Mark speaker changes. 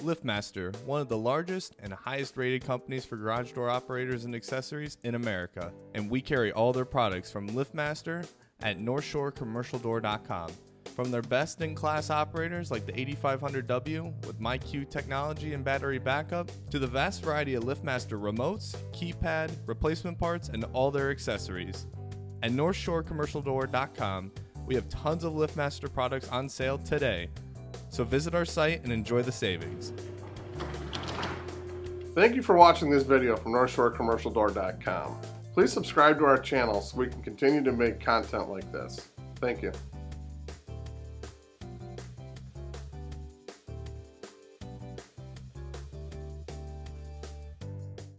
Speaker 1: LiftMaster, one of the largest and highest rated companies for garage door operators and accessories in America, and we carry all their products from LiftMaster at NorthshoreCommercialDoor.com. From their best in class operators like the 8500W with MyQ technology and battery backup, to the vast variety of LiftMaster remotes, keypad, replacement parts, and all their accessories. At NorthshoreCommercialDoor.com, we have tons of LiftMaster products on sale today, so visit our site and enjoy the savings.
Speaker 2: Thank you for watching this video from NorthshoreCommercialDoor.com. Please subscribe to our channel so we can continue to make content like this. Thank you.